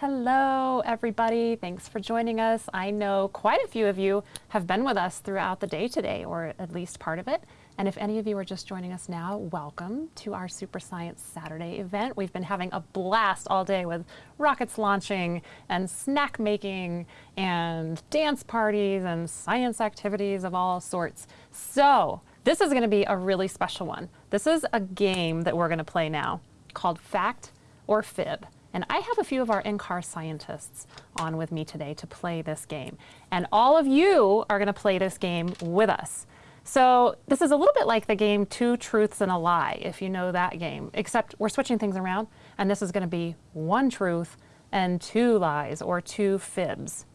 Hello, everybody. Thanks for joining us. I know quite a few of you have been with us throughout the day today, or at least part of it. And if any of you are just joining us now, welcome to our Super Science Saturday event. We've been having a blast all day with rockets launching and snack making and dance parties and science activities of all sorts. So this is going to be a really special one. This is a game that we're going to play now called Fact or Fib. And I have a few of our NCAR scientists on with me today to play this game. And all of you are going to play this game with us. So this is a little bit like the game Two Truths and a Lie, if you know that game, except we're switching things around. And this is going to be one truth and two lies or two fibs.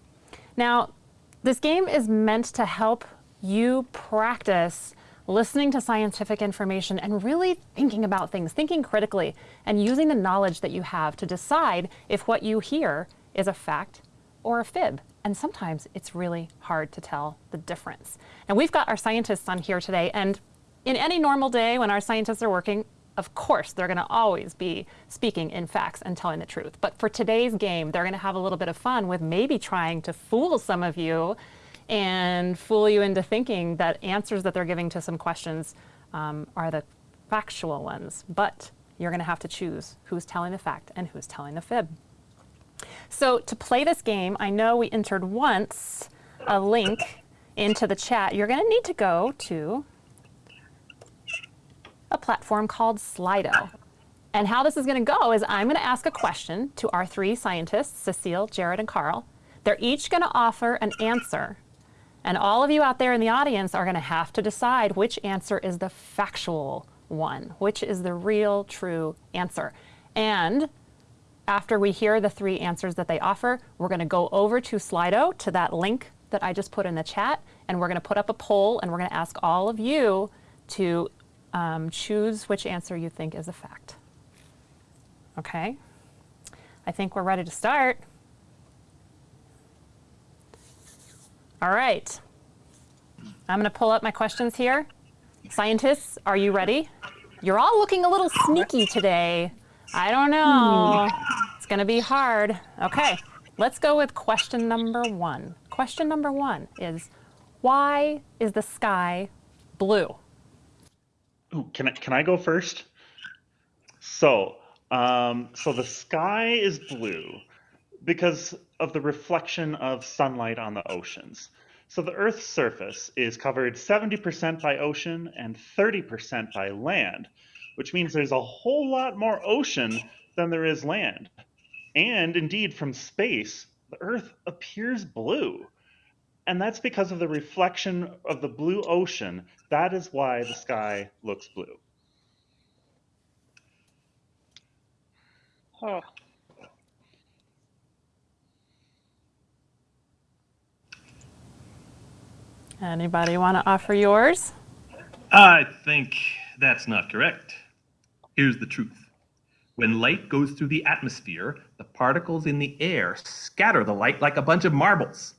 Now, this game is meant to help you practice listening to scientific information and really thinking about things, thinking critically, and using the knowledge that you have to decide if what you hear is a fact or a fib. And sometimes it's really hard to tell the difference. And we've got our scientists on here today, and in any normal day when our scientists are working, of course, they're going to always be speaking in facts and telling the truth. But for today's game, they're going to have a little bit of fun with maybe trying to fool some of you and fool you into thinking that answers that they're giving to some questions um, are the factual ones. But you're going to have to choose who's telling the fact and who's telling the fib. So to play this game, I know we entered once a link into the chat. You're going to need to go to a platform called Slido. And how this is going to go is I'm going to ask a question to our three scientists, Cecile, Jared, and Carl. They're each going to offer an answer and all of you out there in the audience are going to have to decide which answer is the factual one, which is the real, true answer. And after we hear the three answers that they offer, we're going to go over to Slido, to that link that I just put in the chat, and we're going to put up a poll, and we're going to ask all of you to um, choose which answer you think is a fact. Okay? I think we're ready to start. All right. I'm going to pull up my questions here. Scientists, are you ready? You're all looking a little sneaky today. I don't know. It's going to be hard. Okay, let's go with question number one. Question number one is, why is the sky blue? Ooh, can I, can I go first? So, um, so the sky is blue because of the reflection of sunlight on the oceans. So the Earth's surface is covered 70% by ocean and 30% by land, which means there's a whole lot more ocean than there is land. And indeed, from space, the Earth appears blue. And that's because of the reflection of the blue ocean. That is why the sky looks blue. Oh, Anybody want to offer yours? I think that's not correct. Here's the truth. When light goes through the atmosphere, the particles in the air scatter the light like a bunch of marbles.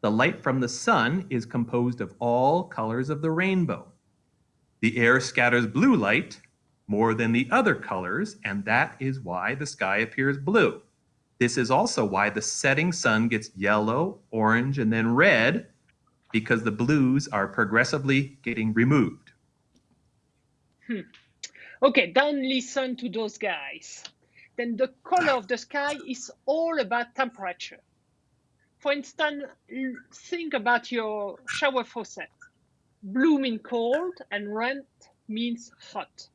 The light from the sun is composed of all colors of the rainbow. The air scatters blue light more than the other colors, and that is why the sky appears blue. This is also why the setting sun gets yellow, orange, and then red because the blues are progressively getting removed. Hmm. Okay, then listen to those guys. Then the color of the sky is all about temperature. For instance, think about your shower faucet. Blue means cold and red means hot.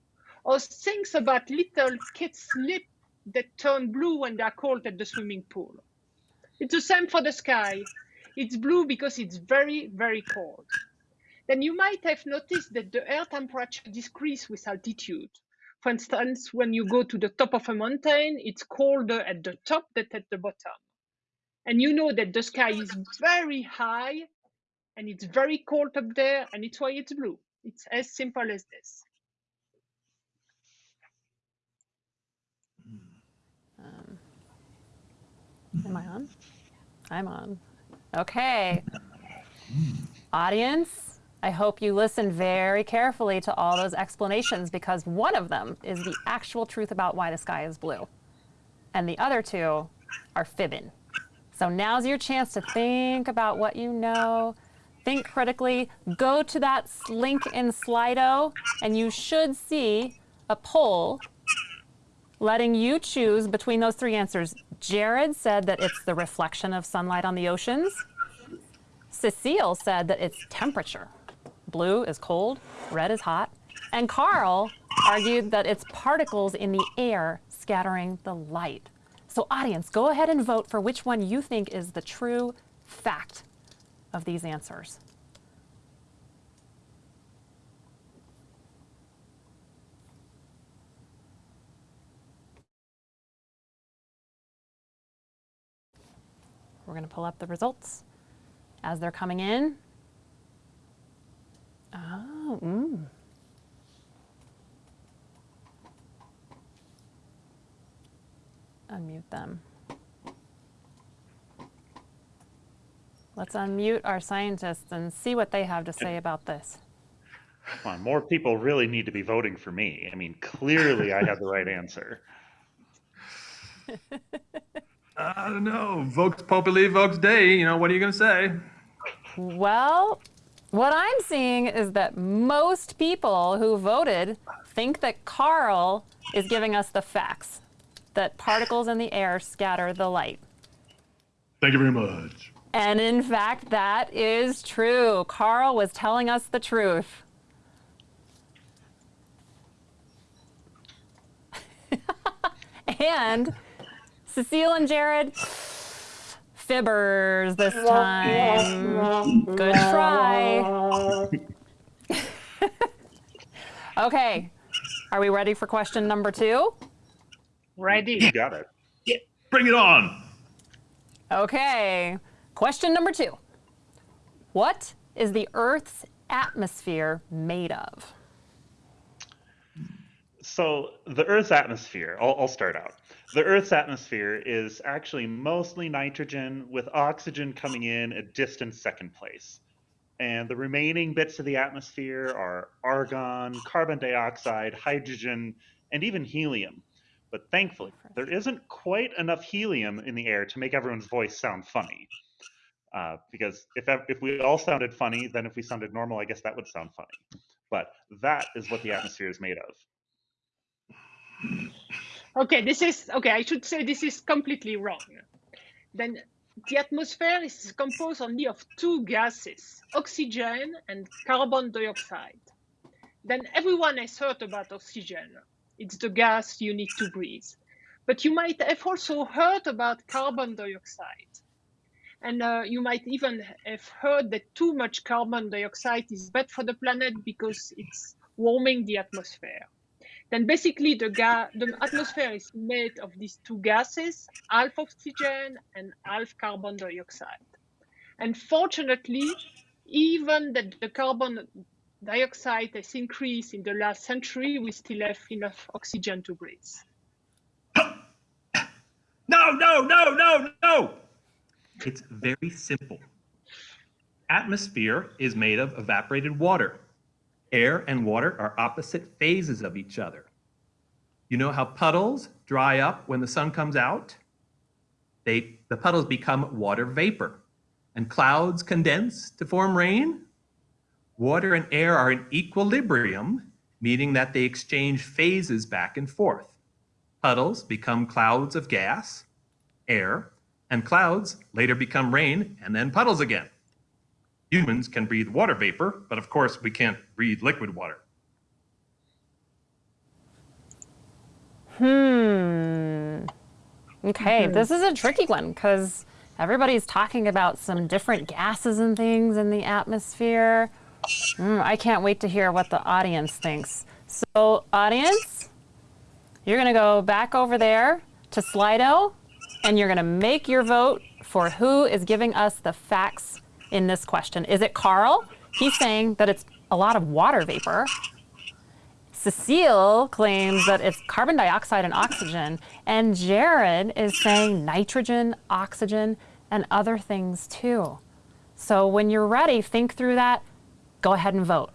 Or think about little kids' lips that turn blue when they're cold at the swimming pool. It's the same for the sky. It's blue because it's very, very cold. Then you might have noticed that the air temperature decreases with altitude. For instance, when you go to the top of a mountain, it's colder at the top than at the bottom. And you know that the sky is very high and it's very cold up there, and it's why it's blue. It's as simple as this. Um, am I on? I'm on. Okay. Audience, I hope you listen very carefully to all those explanations because one of them is the actual truth about why the sky is blue. And the other two are fibbing. So now's your chance to think about what you know. Think critically. Go to that link in Slido, and you should see a poll letting you choose between those three answers. Jared said that it's the reflection of sunlight on the oceans. Cecile said that it's temperature. Blue is cold, red is hot. And Carl argued that it's particles in the air scattering the light. So audience, go ahead and vote for which one you think is the true fact of these answers. We're going to pull up the results as they're coming in. Oh, mm. Unmute them. Let's unmute our scientists and see what they have to say about this. Come on, more people really need to be voting for me. I mean, clearly I have the right answer. I don't know. Vox Populi, Vox Dei. You know, what are you going to say? Well, what I'm seeing is that most people who voted think that Carl is giving us the facts that particles in the air scatter the light. Thank you very much. And in fact, that is true. Carl was telling us the truth. and Cecile and Jared, fibbers this time. Good try. okay, are we ready for question number two? Ready. You got it. Bring it on. Okay, question number two. What is the Earth's atmosphere made of? So the Earth's atmosphere, I'll, I'll start out. The Earth's atmosphere is actually mostly nitrogen with oxygen coming in a distant second place. And the remaining bits of the atmosphere are argon, carbon dioxide, hydrogen, and even helium. But thankfully, there isn't quite enough helium in the air to make everyone's voice sound funny. Uh, because if, if we all sounded funny, then if we sounded normal, I guess that would sound funny. But that is what the atmosphere is made of. Okay, this is okay. I should say this is completely wrong. Then the atmosphere is composed only of two gases, oxygen and carbon dioxide. Then everyone has heard about oxygen. It's the gas you need to breathe. But you might have also heard about carbon dioxide. And uh, you might even have heard that too much carbon dioxide is bad for the planet because it's warming the atmosphere. Then basically the, the atmosphere is made of these two gases, half oxygen and half carbon dioxide. And fortunately, even that the carbon dioxide has increased in the last century, we still have enough oxygen to breathe. No, no, no, no, no. It's very simple. Atmosphere is made of evaporated water. Air and water are opposite phases of each other. You know how puddles dry up when the sun comes out? They, the puddles become water vapor, and clouds condense to form rain. Water and air are in equilibrium, meaning that they exchange phases back and forth. Puddles become clouds of gas, air, and clouds later become rain and then puddles again. Humans can breathe water vapor, but of course we can't breathe liquid water. Hmm. Okay, this is a tricky one because everybody's talking about some different gases and things in the atmosphere. Mm, I can't wait to hear what the audience thinks. So, audience, you're going to go back over there to Slido and you're going to make your vote for who is giving us the facts in this question. Is it Carl? He's saying that it's a lot of water vapor. Cecile claims that it's carbon dioxide and oxygen, and Jared is saying nitrogen, oxygen, and other things too. So when you're ready, think through that, go ahead and vote.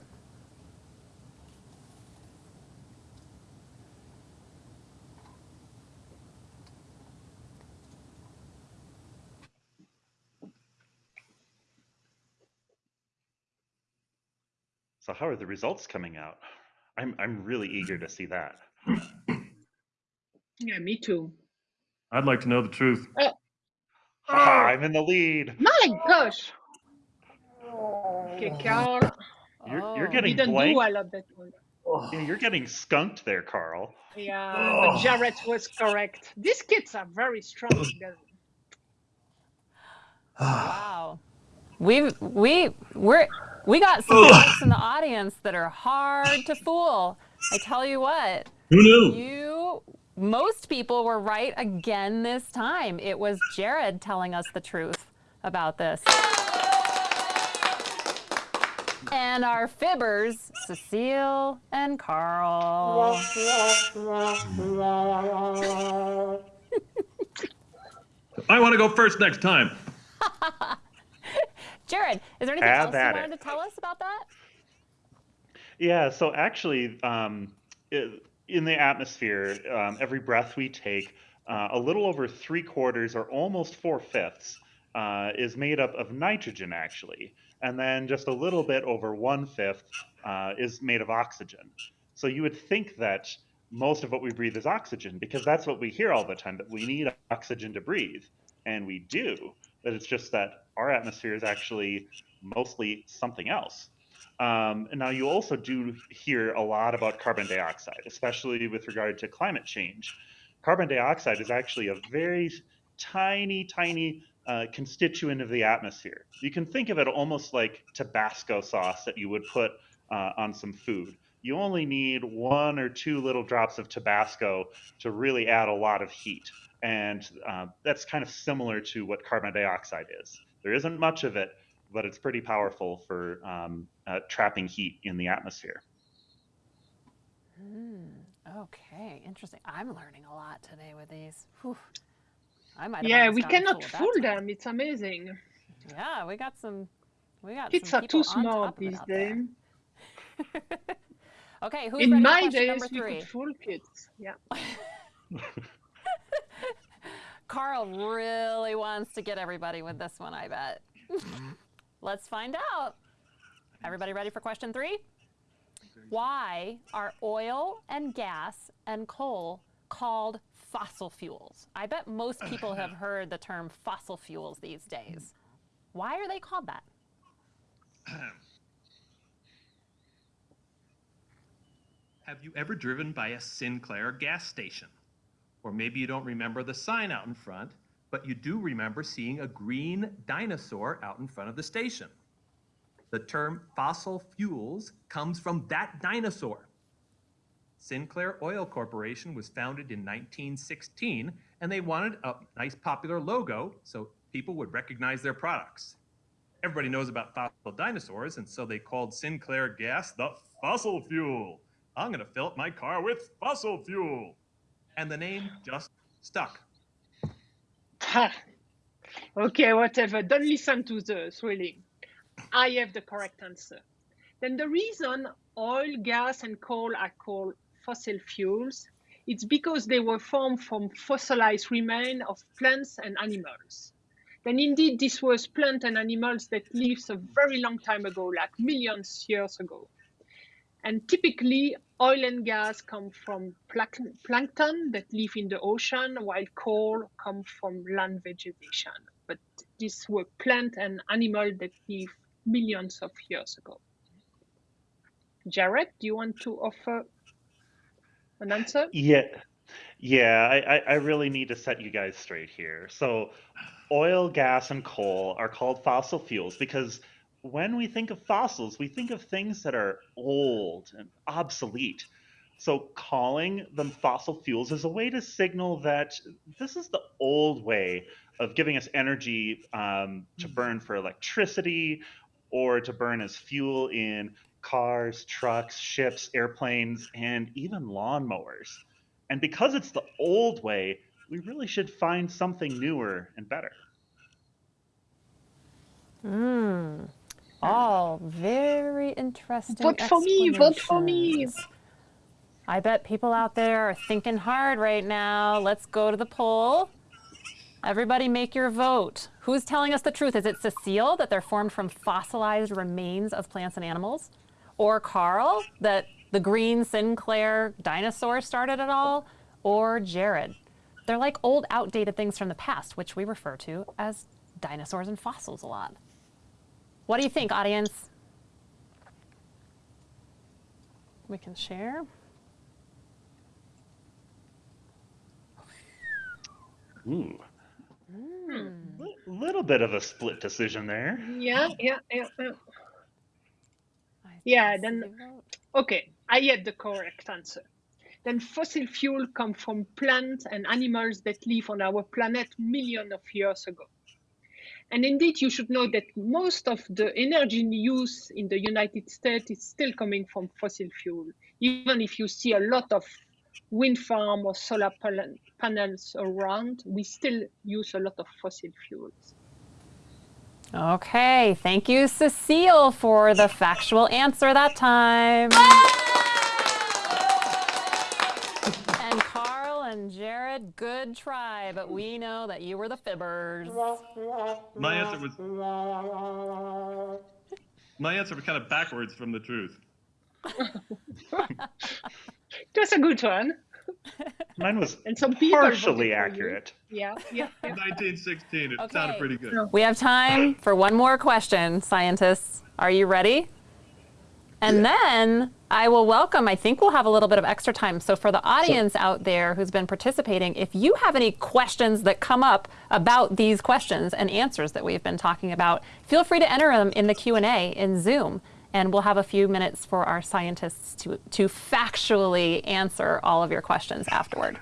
So how are the results coming out? I'm I'm really eager to see that. Yeah, me too. I'd like to know the truth. Ha, I'm in the lead. My gosh. Okay, Carl. You're, Oh. you're getting Didn't blank. do well at that one. Yeah, you're getting skunked there, Carl. Yeah, but Jared was correct. These kids are very strong. together. Wow. We've we we're we got some folks in the audience that are hard to fool. I tell you what, Who knew? you most people were right again this time. It was Jared telling us the truth about this. And our fibbers, Cecile and Carl. I want to go first next time. Jared, is there anything Have else you wanted it. to tell us about that? Yeah, so actually, um, in the atmosphere, um, every breath we take, uh, a little over three quarters or almost four fifths uh, is made up of nitrogen, actually. And then just a little bit over one fifth uh, is made of oxygen. So you would think that most of what we breathe is oxygen because that's what we hear all the time that we need oxygen to breathe. And we do. But it's just that our atmosphere is actually mostly something else. Um, and now you also do hear a lot about carbon dioxide, especially with regard to climate change. Carbon dioxide is actually a very tiny, tiny uh, constituent of the atmosphere. You can think of it almost like Tabasco sauce that you would put uh, on some food. You only need one or two little drops of Tabasco to really add a lot of heat. And uh, that's kind of similar to what carbon dioxide is. There isn't much of it, but it's pretty powerful for um, uh, trapping heat in the atmosphere. Hmm, okay, interesting. I'm learning a lot today with these. Whew. I might Yeah, we cannot fool them. It's amazing. Yeah, we got some. We got Kids are too people on smart top of it these days. Okay, who's In ready for my question days, number we could fool kids. Yeah. Carl really wants to get everybody with this one, I bet. Mm-hmm. Let's find out. Everybody ready for question three? Why are oil and gas and coal called fossil fuels? I bet most people have heard the term fossil fuels these days. Why are they called that? Have you ever driven by a Sinclair gas station? Or maybe you don't remember the sign out in front, but you do remember seeing a green dinosaur out in front of the station. The term fossil fuels comes from that dinosaur. Sinclair Oil Corporation was founded in 1916, and they wanted a nice popular logo so people would recognize their products. Everybody knows about fossil dinosaurs, and so they called Sinclair gas the fossil fuel. I'm going to fill up my car with fossil fuel. And the name just stuck. Okay, whatever. Don't listen to the thrilling. I have the correct answer. Then the reason oil, gas, and coal are called fossil fuels, it's because they were formed from fossilized remains of plants and animals. Then indeed, this was plant and animals that lived a very long time ago, like millions years ago. And typically, oil and gas come from plankton that live in the ocean, while coal come from land vegetation. But these were plant and animal that live millions of years ago. Jared, do you want to offer an answer? Yeah, yeah. I, I, I really need to set you guys straight here. So, oil, gas, and coal are called fossil fuels because when we think of fossils, we think of things that are old and obsolete. So, calling them fossil fuels is a way to signal that this is the old way of giving us energy um, to burn for electricity or to burn as fuel in cars, trucks, ships, airplanes, and even lawnmowers. And because it's the old way, we really should find something newer and better. Hmm. All very interesting. Vote for me, vote for me. I bet people out there are thinking hard right now. Let's go to the poll. Everybody make your vote. Who's telling us the truth? Is it Cecile that they're formed from fossilized remains of plants and animals? Or Carl, that the green Sinclair dinosaur started it all? Or Jared? They're like old, outdated things from the past, which we refer to as dinosaurs and fossils a lot. What do you think, audience? We can share. Ooh. Hmm. A little bit of a split decision there. Yeah, yeah, yeah. yeah. Yeah, then- Okay, I had the correct answer. Then fossil fuel come from plants and animals that live on our planet millions of years ago. And indeed, you should know that most of the energy use in the United States is still coming from fossil fuel. Even if you see a lot of wind farm or solar panels around, we still use a lot of fossil fuels. Okay, thank you, Cecile, for the factual answer that time. and Carl and Jared, good try, but we know that you were the fibbers. My answer was my answer was kind of backwards from the truth. That's a good one. Mine was And some people voted for partially accurate. Yeah, yeah, yeah. 1916. It Okay. sounded pretty good. We have time for one more question, scientists. Are you ready? And then I will welcome, I think we'll have a little bit of extra time. So, for the audience out there who's been participating, if you have any questions that come up about these questions and answers that we've been talking about, feel free to enter them in the Q&A in Zoom. And we'll have a few minutes for our scientists to, to factually answer all of your questions afterward.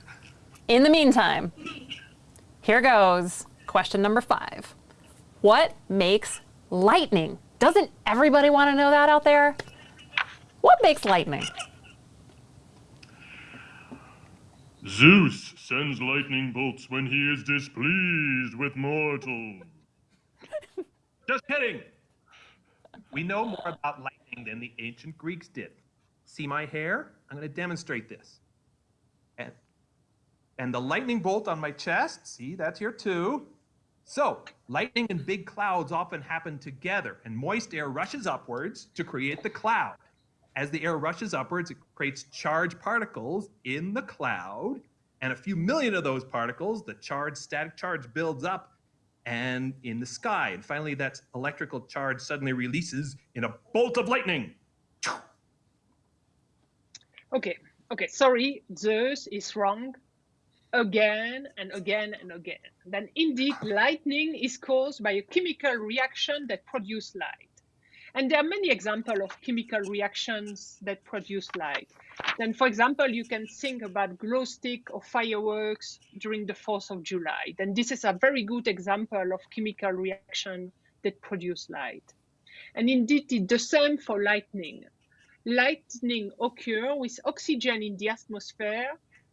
In the meantime, here goes question number five. What makes lightning? Doesn't everybody want to know that out there? What makes lightning? Zeus sends lightning bolts when he is displeased with mortals. Just kidding. We know more about lightning than the ancient Greeks did. See my hair? I'm going to demonstrate this. And, and the lightning bolt on my chest, see, that's here too. So, lightning and big clouds often happen together, and moist air rushes upwards to create the cloud. As the air rushes upwards, it creates charged particles in the cloud, and a few million of those particles, the charged static charge builds up and in the sky. And finally, that electrical charge suddenly releases in a bolt of lightning. Okay, okay, sorry, Zeus is wrong again and again and again. Then indeed, lightning is caused by a chemical reaction that produces light. And there are many examples of chemical reactions that produce light. Then, for example, you can think about glow stick or fireworks during the 4th of July. Then this is a very good example of chemical reaction that produce light. And indeed, the same for lightning lightning occur with oxygen in the atmosphere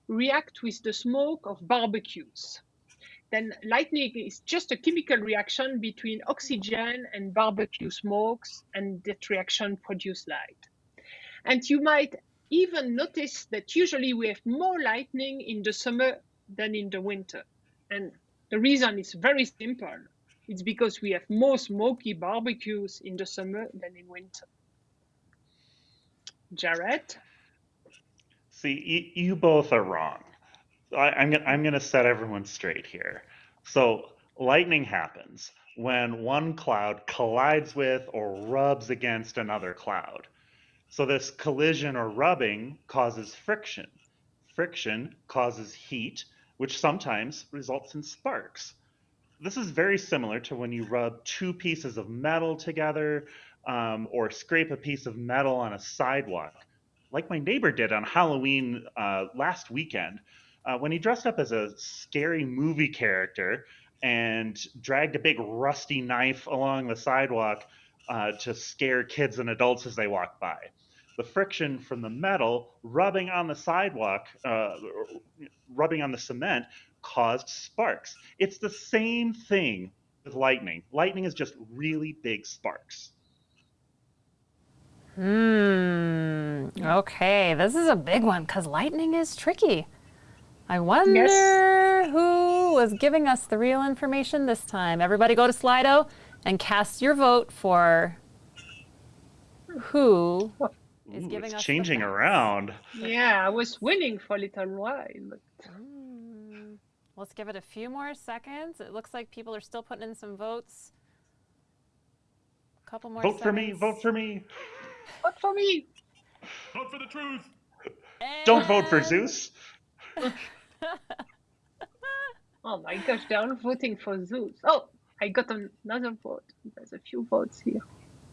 react with the smoke of barbecues. Then lightning is just a chemical reaction between oxygen and barbecue smokes, and that reaction produces light. And you might even notice that usually we have more lightning in the summer than in the winter. And the reason is very simple. It's because we have more smoky barbecues in the summer than in winter. Jared? See, you, you both are wrong. I, I'm gonna I'm gonna set everyone straight here. So lightning happens when one cloud collides with or rubs against another cloud. So this collision or rubbing causes friction. Friction causes heat, which sometimes results in sparks. This is very similar to when you rub two pieces of metal together um, or scrape a piece of metal on a sidewalk like my neighbor did on Halloween uh, last weekend uh, when he dressed up as a scary movie character and dragged a big rusty knife along the sidewalk uh, to scare kids and adults as they walk by. The friction from the metal rubbing on the sidewalk, uh, rubbing on the cement, caused sparks. It's the same thing with lightning. Lightning is just really big sparks. Hmm. Okay, this is a big one because lightning is tricky. I wonder who was giving us the real information this time. Everybody go to Slido and cast your vote for who is Ooh, giving it's us the changing facts. around. Yeah, I was winning for a little while, but Mm, Let's give it a few more seconds. It looks like people are still putting in some votes. A couple more Vote for me. Vote for me. vote for me. Vote for the truth. Don't vote for Zeus. Oh my gosh, they're all voting for Zeus. Oh, I got another vote. There's a few votes here.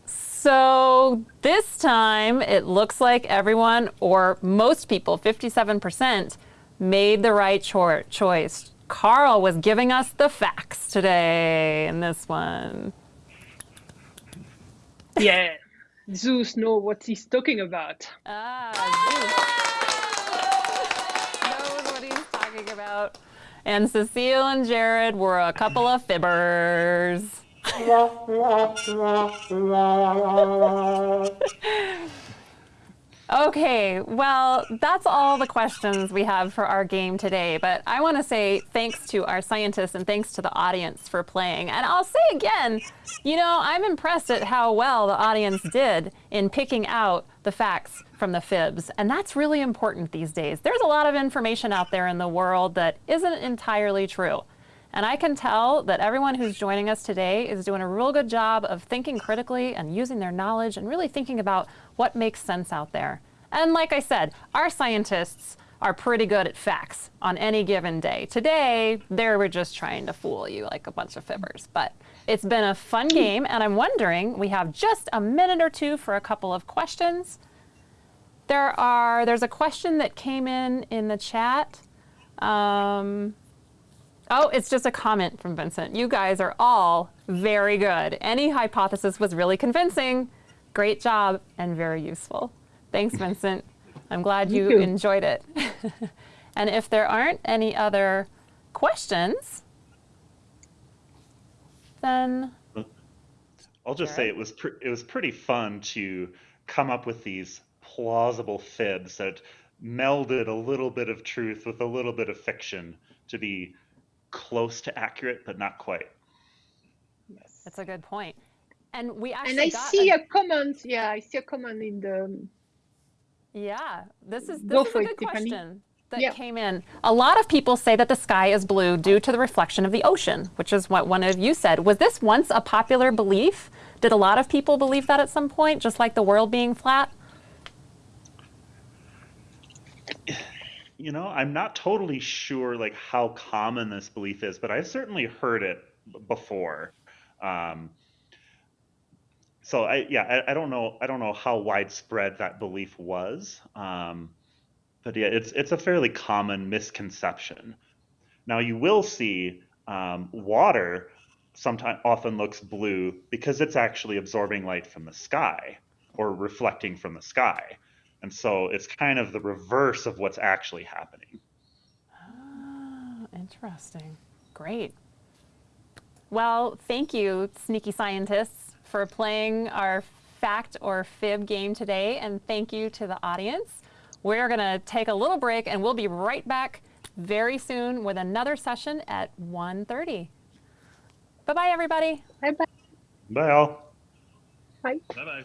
So this time it looks like everyone, or most people, 57%, made the right cho- choice. Carl was giving us the facts today in this one. Yeah, Zeus know what he's talking about. Ah, Zeus knows what he's talking And Cecile and Jared were a couple of fibbers. Okay, well, that's all the questions we have for our game today. But I want to say thanks to our scientists and thanks to the audience for playing. And I'll say again, you know, I'm impressed at how well the audience did in picking out the facts from the fibs. And that's really important these days. There's a lot of information out there in the world that isn't entirely true. And I can tell that everyone who's joining us today is doing a real good job of thinking critically and using their knowledge and really thinking about what makes sense out there. And like I said, our scientists are pretty good at facts on any given day. Today, they were just trying to fool you like a bunch of fibbers. But it's been a fun game, and I'm wondering, we have just a minute or two for a couple of questions. There are, there's a question that came in in the chat. Um, Oh, it's just a comment from Vincent. You guys are all very good. Any hypothesis was really convincing. Great job and very useful. Thanks, Vincent. I'm glad you you. enjoyed it. and if there aren't any other questions, then I'll just say it was pr- it was pretty fun to come up with these plausible fibs that melded a little bit of truth with a little bit of fiction to be close to accurate but not quite. Yes. that's a good point. And we actually And I got see a, a comment. Yeah, I see a comment in the. yeah, this is Go this is for a it, good Tiffany. question that Yeah. came in. A lot of people say that the sky is blue due to the reflection of the ocean, which is what one of you said. Was this once a popular belief? Did a lot of people believe that at some point, just like the world being flat? You know, I'm not totally sure like how common this belief is, but I've certainly heard it before. Um, so I yeah, I, I don't know I don't know how widespread that belief was. Um, but yeah, it's it's a fairly common misconception. Now you will see um, water sometimes often looks blue because it's actually absorbing light from the sky or reflecting from the sky. And so it's kind of the reverse of what's actually happening. Oh, interesting. Great. Well, thank you, sneaky scientists, for playing our fact or fib game today, and thank you to the audience. We're going to take a little break, and we'll be right back very soon with another session at 1.30. Bye-bye, everybody. Bye bye. Bye all. Bye. Bye bye.